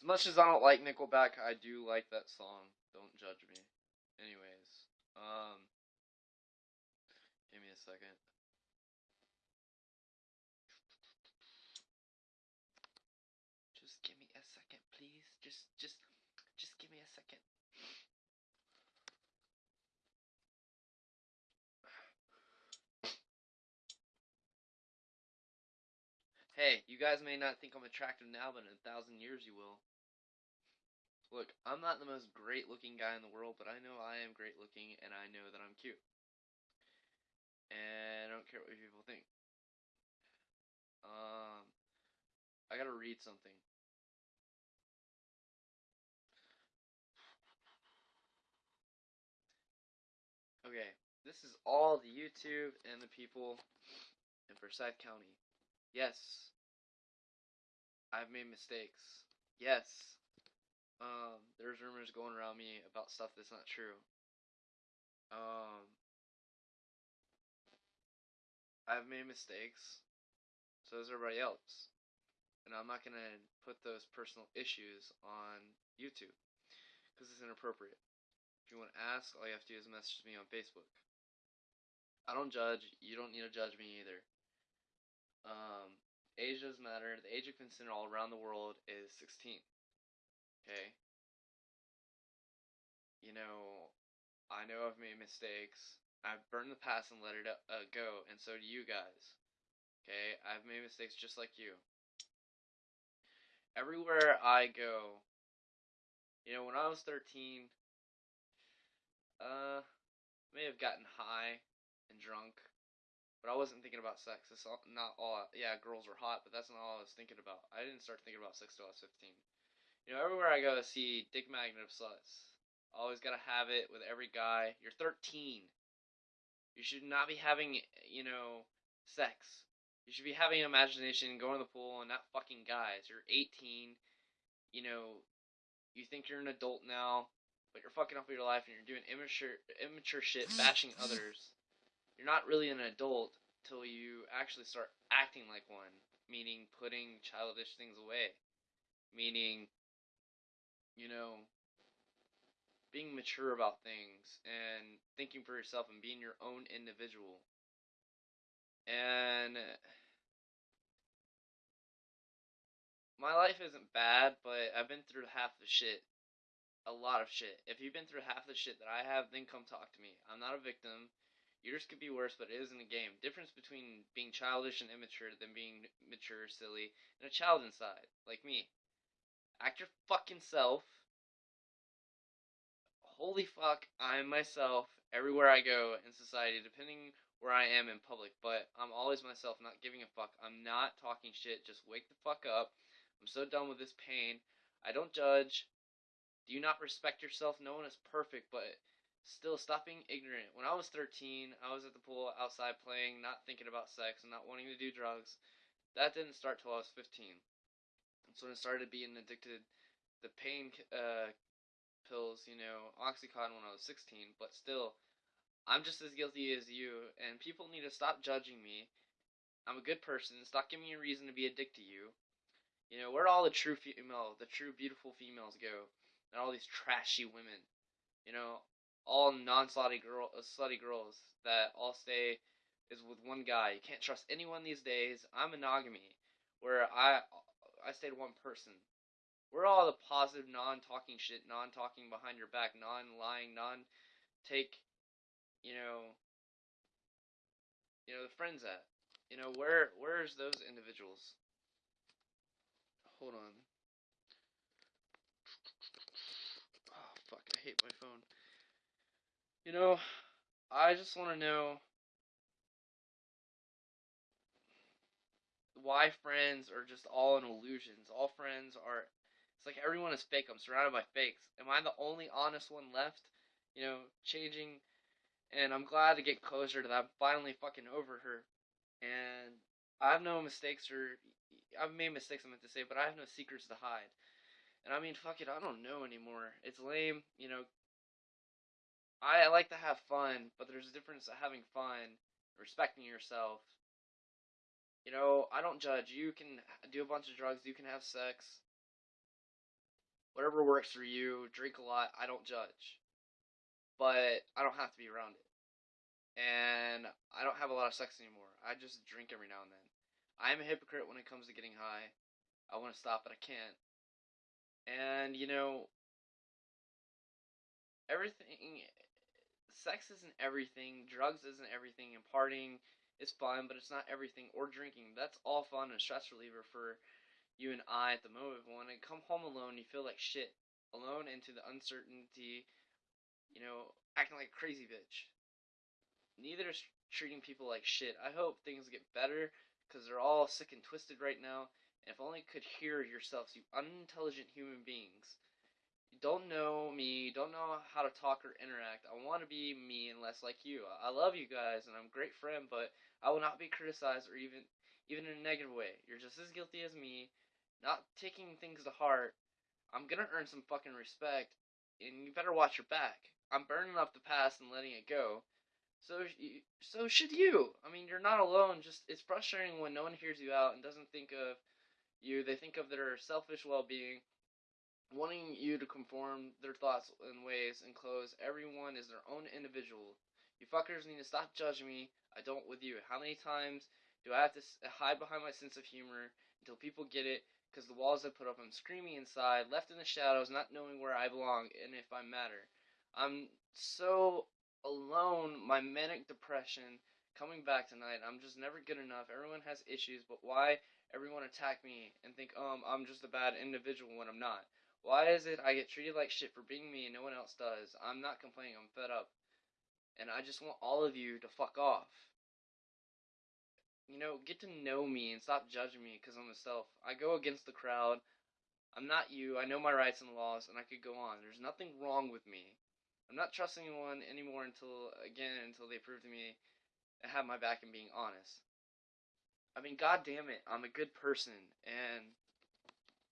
As much as I don't like Nickelback, I do like that song. Don't judge me. Anyways, um, give me a second. Just give me a second, please. Just, just, just give me a second. Hey, you guys may not think I'm attractive now, but in a thousand years you will. Look, I'm not the most great looking guy in the world, but I know I am great looking and I know that I'm cute. And I don't care what people think. Um, I gotta read something. Okay, this is all the YouTube and the people in Forsyth County. Yes, I've made mistakes. Yes, um, there's rumors going around me about stuff that's not true. Um, I've made mistakes. So has everybody else. And I'm not gonna put those personal issues on YouTube because it's inappropriate. If you want to ask, all you have to do is message me on Facebook. I don't judge. You don't need to judge me either. Um, doesn't matter. The age of consent all around the world is 16. Okay? You know, I know I've made mistakes. I've burned the past and let it uh, go, and so do you guys. Okay? I've made mistakes just like you. Everywhere I go, you know, when I was 13, uh, may have gotten high and drunk, but I wasn't thinking about sex. It's not all. Yeah, girls were hot, but that's not all I was thinking about. I didn't start thinking about sex till I was 15. You know, everywhere I go, I see dick magnet of sluts. Always gotta have it with every guy. You're 13. You should not be having, you know, sex. You should be having imagination, going to the pool, and not fucking guys. You're 18. You know, you think you're an adult now but you're fucking up your life and you're doing immature immature shit, bashing others. You're not really an adult till you actually start acting like one, meaning putting childish things away, meaning, you know, being mature about things and thinking for yourself and being your own individual. And my life isn't bad, but I've been through half the shit a lot of shit. If you've been through half the shit that I have, then come talk to me. I'm not a victim. Yours could be worse, but it isn't a game. Difference between being childish and immature than being mature, silly, and a child inside, like me. Act your fucking self. Holy fuck, I'm myself everywhere I go in society, depending where I am in public, but I'm always myself, not giving a fuck. I'm not talking shit, just wake the fuck up. I'm so done with this pain. I don't judge. Do you not respect yourself? No one is perfect, but still stop being ignorant. When I was 13, I was at the pool outside playing, not thinking about sex and not wanting to do drugs. That didn't start till I was 15. That's when I started being addicted the pain uh, pills, you know, Oxycontin when I was 16, but still, I'm just as guilty as you, and people need to stop judging me. I'm a good person. Stop giving me a reason to be addicted to you. You know, where all the true female, the true beautiful females go? and all these trashy women, you know, all non-slutty girl, uh, slutty girls that all stay is with one guy. You can't trust anyone these days. I'm monogamy, where I I stay one person. We're all the positive, non-talking shit, non-talking behind your back, non-lying, non-take, you know, you know the friends at. You know where where's those individuals? Hold on. Oh fuck! I hate my phone. You know, I just want to know why friends are just all in illusions. All friends are. It's like everyone is fake. I'm surrounded by fakes. Am I the only honest one left? You know, changing. And I'm glad to get closer to that. I'm finally fucking over her. And I have no mistakes or. I've made mistakes, I meant to say, but I have no secrets to hide. And I mean, fuck it, I don't know anymore. It's lame, you know. I, I like to have fun, but there's a difference of having fun, respecting yourself. You know, I don't judge. You can do a bunch of drugs, you can have sex. whatever works for you. Drink a lot. I don't judge, but I don't have to be around it. And I don't have a lot of sex anymore. I just drink every now and then. I am a hypocrite when it comes to getting high. I want to stop, but I can't. And you know, everything. Sex isn't everything. Drugs isn't everything. And partying is fun, but it's not everything. Or drinking. That's all fun and stress reliever for you and I at the moment. But when I come home alone, you feel like shit. Alone into the uncertainty. You know, acting like crazy bitch. Neither is treating people like shit. I hope things get better because they're all sick and twisted right now. And if only could hear yourselves, you unintelligent human beings. Don't know me, don't know how to talk or interact. I want to be me and less like you. I love you guys and I'm a great friend, but I will not be criticized or even even in a negative way. You're just as guilty as me, not taking things to heart. I'm gonna earn some fucking respect, and you better watch your back. I'm burning up the past and letting it go. So so should you. I mean, you're not alone. Just it's frustrating when no one hears you out and doesn't think of you. They think of their selfish well-being, wanting you to conform their thoughts and ways and clothes. Everyone is their own individual. You fuckers need to stop judging me. I don't with you. How many times do I have to hide behind my sense of humor until people get it? Because the walls I put up, I'm screaming inside, left in the shadows, not knowing where I belong and if I matter. I'm so alone, my manic depression coming back tonight. I'm just never good enough. Everyone has issues, but why everyone attack me and think, um, I'm just a bad individual when I'm not? Why is it I get treated like shit for being me and no one else does? I'm not complaining. I'm fed up. And I just want all of you to fuck off. You know, get to know me and stop judging me because I'm myself. I go against the crowd. I'm not you. I know my rights and laws, and I could go on. There's nothing wrong with me. I'm not trusting anyone anymore until again until they prove to me and have my back and being honest. I mean, god damn it, I'm a good person and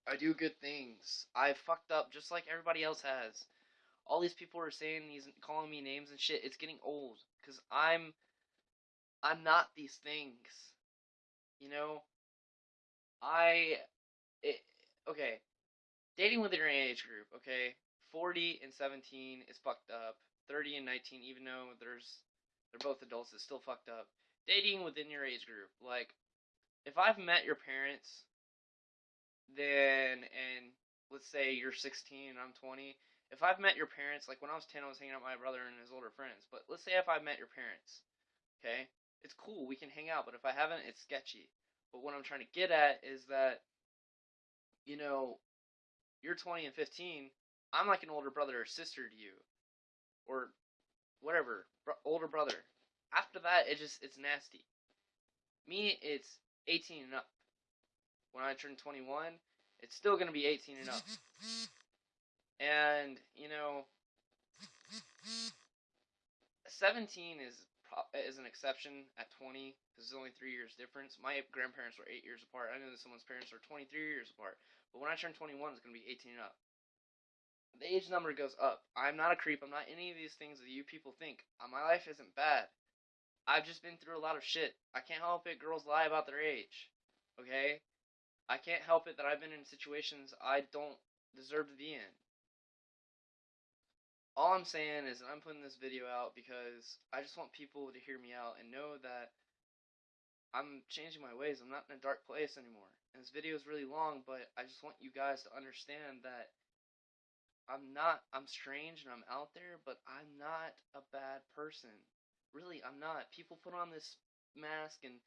I do good things. I fucked up just like everybody else has. All these people are saying these calling me names and shit. It's getting old cuz I'm I'm not these things. You know, I it, okay, dating within your age group, okay? 40 and 17 is fucked up. 30 and 19, even though there's they're both adults, it's still fucked up. Dating within your age group, like if I've met your parents, then and let's say you're 16 and I'm 20. If I've met your parents, like when I was 10, I was hanging out with my brother and his older friends. But let's say if I've met your parents, okay, it's cool, we can hang out. But if I haven't, it's sketchy. But what I'm trying to get at is that, you know, you're 20 and 15, I'm like an older brother or sister to you, or whatever, older brother. After that, it just it's nasty. Me, it's 18 and up. When I turn 21, it's still gonna be 18 and up. And you know, 17 is is an exception at 20 because there's only three years difference. My grandparents were eight years apart. I know that someone's parents are 23 years apart. But when I turn 21, it's gonna be 18 and up the age number goes up. I'm not a creep. I'm not any of these things that you people think. Uh, my life isn't bad. I've just been through a lot of shit. I can't help it. Girls lie about their age. Okay? I can't help it that I've been in situations I don't deserve to be in. All I'm saying is that I'm putting this video out because I just want people to hear me out and know that I'm changing my ways. I'm not in a dark place anymore. And this video is really long, but I just want you guys to understand that I'm not I'm strange and I'm out there, but I'm not a bad person. Really, I'm not. People put on this mask and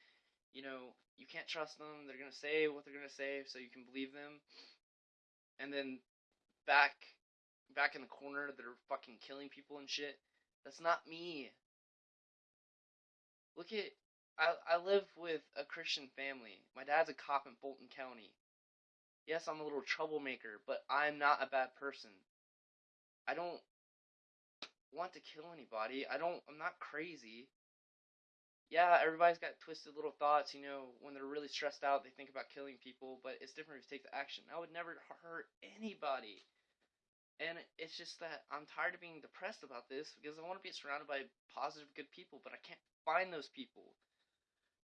you know, you can't trust them. They're going to say what they're going to say so you can believe them. And then back back in the corner they're fucking killing people and shit. That's not me. Look at I I live with a Christian family. My dad's a cop in Fulton County. Yes, I'm a little troublemaker, but I'm not a bad person. I don't want to kill anybody. I don't. I'm not crazy. Yeah, everybody's got twisted little thoughts. You know, when they're really stressed out, they think about killing people. But it's different if you take the action. I would never hurt anybody. And it's just that I'm tired of being depressed about this because I want to be surrounded by positive, good people, but I can't find those people.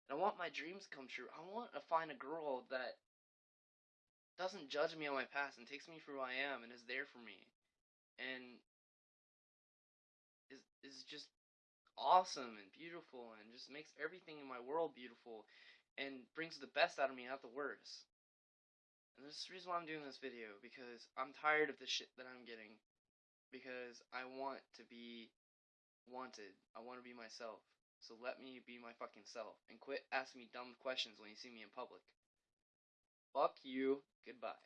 And I want my dreams to come true. I want to find a girl that doesn't judge me on my past and takes me for who I am and is there for me and is is just awesome and beautiful and just makes everything in my world beautiful and brings the best out of me, not the worst. And this is the reason why I'm doing this video because I'm tired of the shit that I'm getting because I want to be wanted. I want to be myself. So let me be my fucking self and quit asking me dumb questions when you see me in public. Fuck you. Goodbye.